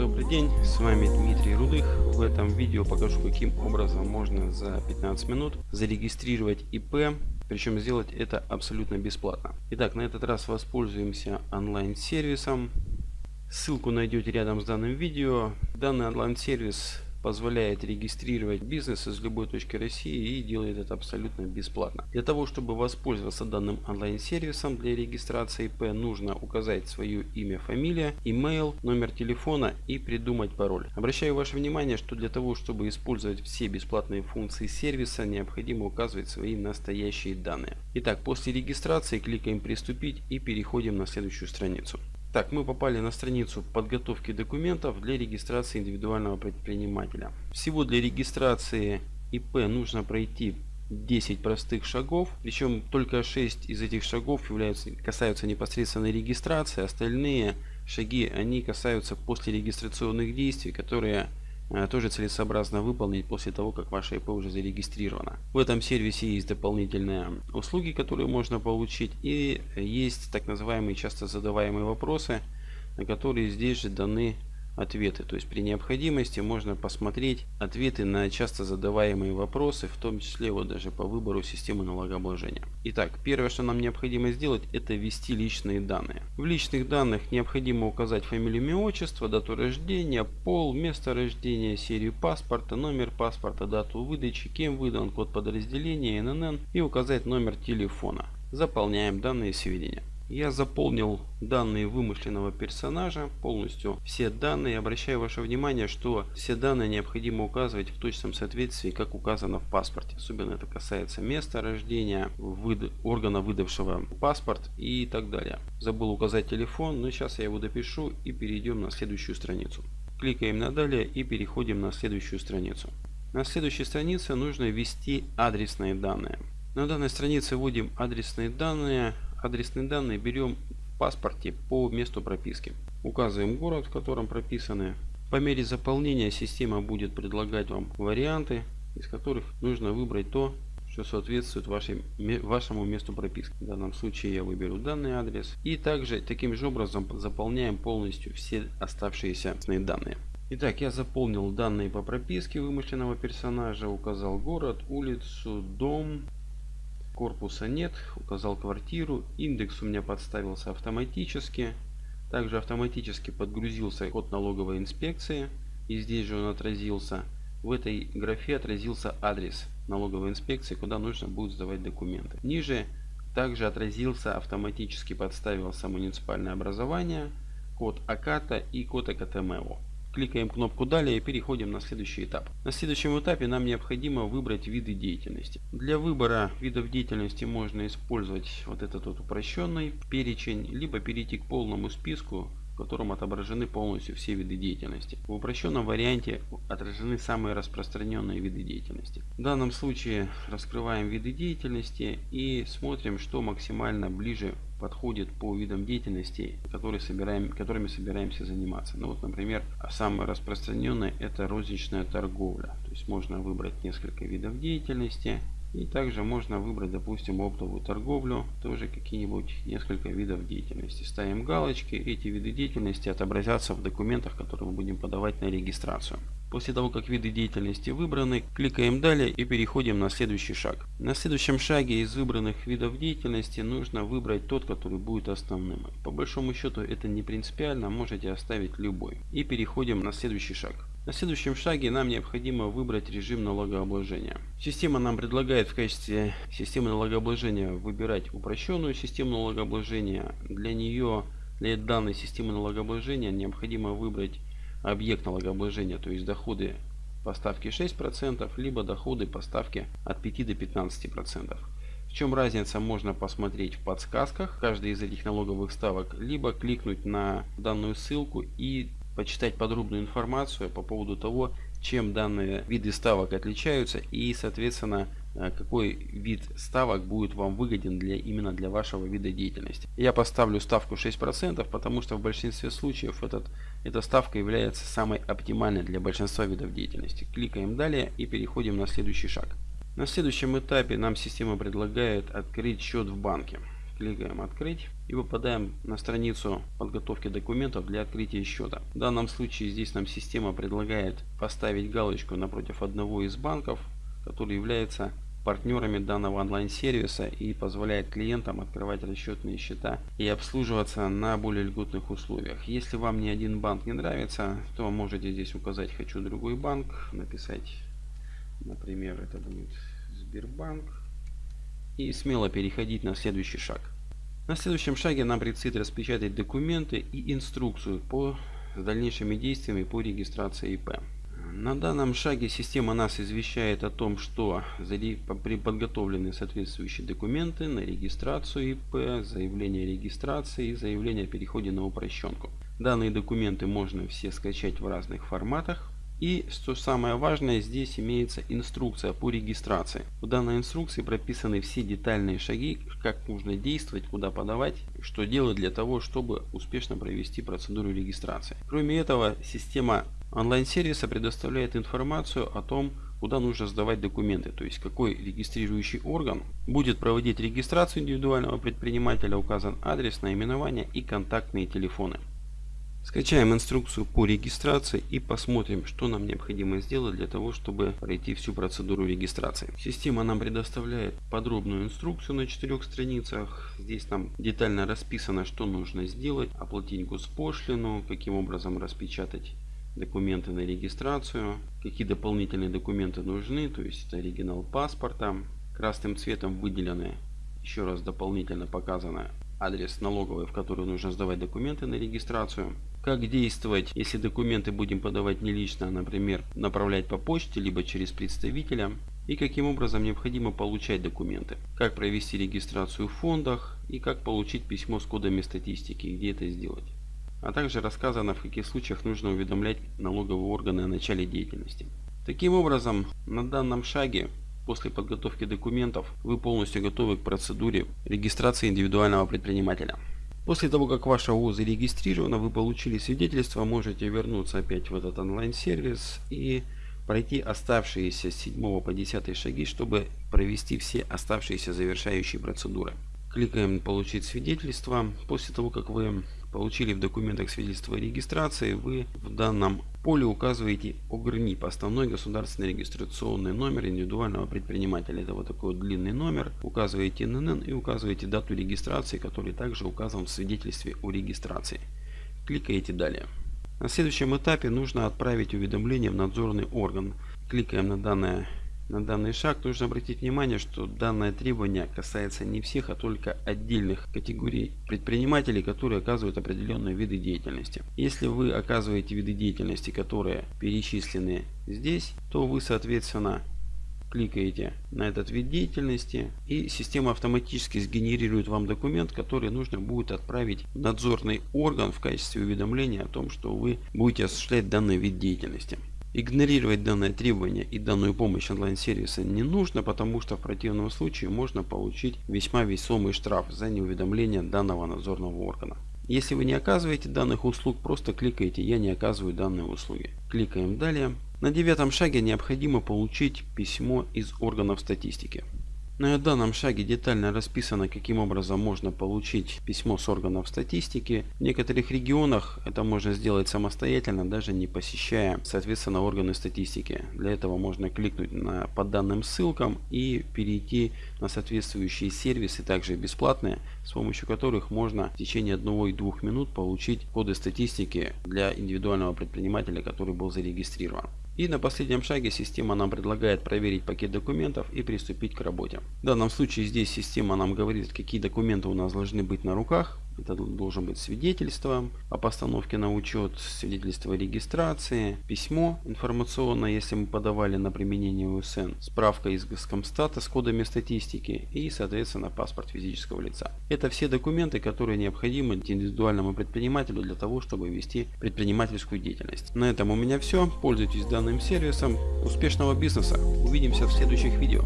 Добрый день, с вами Дмитрий Рудых. В этом видео покажу, каким образом можно за 15 минут зарегистрировать ИП, причем сделать это абсолютно бесплатно. Итак, на этот раз воспользуемся онлайн-сервисом. Ссылку найдете рядом с данным видео. Данный онлайн-сервис позволяет регистрировать бизнес из любой точки России и делает это абсолютно бесплатно. Для того, чтобы воспользоваться данным онлайн-сервисом для регистрации ИП, нужно указать свое имя, фамилия, имейл, номер телефона и придумать пароль. Обращаю ваше внимание, что для того, чтобы использовать все бесплатные функции сервиса, необходимо указывать свои настоящие данные. Итак, после регистрации кликаем «Приступить» и переходим на следующую страницу. Так, мы попали на страницу подготовки документов для регистрации индивидуального предпринимателя. Всего для регистрации ИП нужно пройти 10 простых шагов, причем только 6 из этих шагов являются, касаются непосредственной регистрации, остальные шаги они касаются после регистрационных действий, которые тоже целесообразно выполнить после того, как ваше ИП уже зарегистрировано. В этом сервисе есть дополнительные услуги, которые можно получить и есть так называемые часто задаваемые вопросы, на которые здесь же даны ответы. То есть при необходимости можно посмотреть ответы на часто задаваемые вопросы, в том числе вот даже по выбору системы налогообложения. Итак, первое, что нам необходимо сделать, это ввести личные данные. В личных данных необходимо указать фамилию, имя, отчество, дату рождения, пол, место рождения, серию паспорта, номер паспорта, дату выдачи, кем выдан код подразделения, ННН и указать номер телефона. Заполняем данные сведения. Я заполнил данные вымышленного персонажа, полностью все данные. Обращаю ваше внимание, что все данные необходимо указывать в точном соответствии, как указано в паспорте. Особенно это касается места рождения, выда органа выдавшего паспорт и так далее. Забыл указать телефон, но сейчас я его допишу и перейдем на следующую страницу. Кликаем на далее и переходим на следующую страницу. На следующей странице нужно ввести адресные данные. На данной странице вводим адресные данные адресные данные берем в паспорте по месту прописки. Указываем город, в котором прописаны. По мере заполнения система будет предлагать вам варианты, из которых нужно выбрать то, что соответствует вашей, вашему месту прописки. В данном случае я выберу данный адрес. И также таким же образом заполняем полностью все оставшиеся данные. Итак, я заполнил данные по прописке вымышленного персонажа, указал город, улицу, дом, корпуса нет указал квартиру индекс у меня подставился автоматически. Также автоматически подгрузился код налоговой инспекции и здесь же он отразился. В этой графе отразился адрес налоговой инспекции куда нужно будет сдавать документы. Ниже также отразился автоматически подставился муниципальное образование код аката и код акатмо Кликаем кнопку «Далее» и переходим на следующий этап. На следующем этапе нам необходимо выбрать виды деятельности. Для выбора видов деятельности можно использовать вот этот вот упрощенный перечень, либо перейти к полному списку, в котором отображены полностью все виды деятельности. В упрощенном варианте отражены самые распространенные виды деятельности. В данном случае раскрываем виды деятельности и смотрим, что максимально ближе подходит по видам деятельности, которые собираем, которыми собираемся заниматься. Ну вот, например, самое распространенное это розничная торговля. То есть можно выбрать несколько видов деятельности. И также можно выбрать, допустим, оптовую торговлю, тоже какие-нибудь несколько видов деятельности. Ставим галочки, эти виды деятельности отобразятся в документах, которые мы будем подавать на регистрацию. После того, как виды деятельности выбраны, кликаем далее и переходим на следующий шаг. На следующем шаге из выбранных видов деятельности нужно выбрать тот, который будет основным. По большому счету это не принципиально, можете оставить любой. И переходим на следующий шаг. На следующем шаге нам необходимо выбрать режим налогообложения. Система нам предлагает в качестве системы налогообложения выбирать упрощенную систему налогообложения. Для нее, для данной системы налогообложения необходимо выбрать объект налогообложения, то есть доходы по ставке 6%, либо доходы по ставке от 5 до 15%. В чем разница можно посмотреть в подсказках каждой из этих налоговых ставок, либо кликнуть на данную ссылку и почитать подробную информацию по поводу того, чем данные виды ставок отличаются и соответственно Э, какой вид ставок будет вам выгоден для именно для вашего вида деятельности. Я поставлю ставку 6%, потому что в большинстве случаев этот, эта ставка является самой оптимальной для большинства видов деятельности. Кликаем далее и переходим на следующий шаг. На следующем этапе нам система предлагает открыть счет в банке. Кликаем «Открыть» и попадаем на страницу подготовки документов для открытия счета. В данном случае здесь нам система предлагает поставить галочку напротив одного из банков, который является партнерами данного онлайн-сервиса и позволяет клиентам открывать расчетные счета и обслуживаться на более льготных условиях. Если вам ни один банк не нравится, то можете здесь указать «Хочу другой банк», написать, например, это будет Сбербанк и смело переходить на следующий шаг. На следующем шаге нам предстоит распечатать документы и инструкцию по дальнейшими действиями по регистрации ИП. На данном шаге система нас извещает о том, что при подготовлены соответствующие документы на регистрацию ИП, заявление о регистрации и заявление о переходе на упрощенку. Данные документы можно все скачать в разных форматах. И что самое важное, здесь имеется инструкция по регистрации. В данной инструкции прописаны все детальные шаги, как нужно действовать, куда подавать, что делать для того, чтобы успешно провести процедуру регистрации. Кроме этого, система онлайн-сервиса предоставляет информацию о том, куда нужно сдавать документы, то есть какой регистрирующий орган будет проводить регистрацию индивидуального предпринимателя, указан адрес, наименование и контактные телефоны. Скачаем инструкцию по регистрации и посмотрим, что нам необходимо сделать для того, чтобы пройти всю процедуру регистрации. Система нам предоставляет подробную инструкцию на четырех страницах. Здесь нам детально расписано, что нужно сделать, оплатить госпошлину, каким образом распечатать документы на регистрацию, какие дополнительные документы нужны, то есть это оригинал паспорта. Красным цветом выделены, еще раз дополнительно показано адрес налоговой, в которую нужно сдавать документы на регистрацию. Как действовать, если документы будем подавать не лично, а, например, направлять по почте, либо через представителя. И каким образом необходимо получать документы. Как провести регистрацию в фондах и как получить письмо с кодами статистики, где это сделать. А также рассказано, в каких случаях нужно уведомлять налоговые органы о начале деятельности. Таким образом, на данном шаге После подготовки документов вы полностью готовы к процедуре регистрации индивидуального предпринимателя. После того, как ваша ООО зарегистрирована, вы получили свидетельство, можете вернуться опять в этот онлайн-сервис и пройти оставшиеся с 7 по 10 шаги, чтобы провести все оставшиеся завершающие процедуры. Кликаем «Получить свидетельство». После того, как вы получили в документах свидетельство о регистрации, вы в данном поле указываете ОГРНИП, основной государственный регистрационный номер индивидуального предпринимателя. Это вот такой вот длинный номер. Указываете ННН и указываете дату регистрации, который также указан в свидетельстве о регистрации. Кликаете «Далее». На следующем этапе нужно отправить уведомление в надзорный орган. Кликаем на данное на данный шаг нужно обратить внимание, что данное требование касается не всех, а только отдельных категорий предпринимателей, которые оказывают определенные виды деятельности. Если вы оказываете виды деятельности, которые перечислены здесь, то вы соответственно кликаете на этот вид деятельности и система автоматически сгенерирует вам документ, который нужно будет отправить в надзорный орган в качестве уведомления о том, что вы будете осуществлять данный вид деятельности. Игнорировать данное требование и данную помощь онлайн-сервиса не нужно, потому что в противном случае можно получить весьма весомый штраф за неуведомление данного надзорного органа. Если вы не оказываете данных услуг, просто кликаете «Я не оказываю данные услуги». Кликаем «Далее». На девятом шаге необходимо получить письмо из органов статистики. На данном шаге детально расписано, каким образом можно получить письмо с органов статистики. В некоторых регионах это можно сделать самостоятельно, даже не посещая, соответственно, органы статистики. Для этого можно кликнуть на, по данным ссылкам и перейти на соответствующие сервисы, также бесплатные, с помощью которых можно в течение 1-2 минут получить коды статистики для индивидуального предпринимателя, который был зарегистрирован. И на последнем шаге система нам предлагает проверить пакет документов и приступить к работе. В данном случае здесь система нам говорит, какие документы у нас должны быть на руках. Это должен быть свидетельство о постановке на учет, свидетельство регистрации, письмо информационное, если мы подавали на применение УСН, справка из Госкомстата с кодами статистики и, соответственно, паспорт физического лица. Это все документы, которые необходимы индивидуальному предпринимателю для того, чтобы вести предпринимательскую деятельность. На этом у меня все. Пользуйтесь данным сервисом. Успешного бизнеса. Увидимся в следующих видео.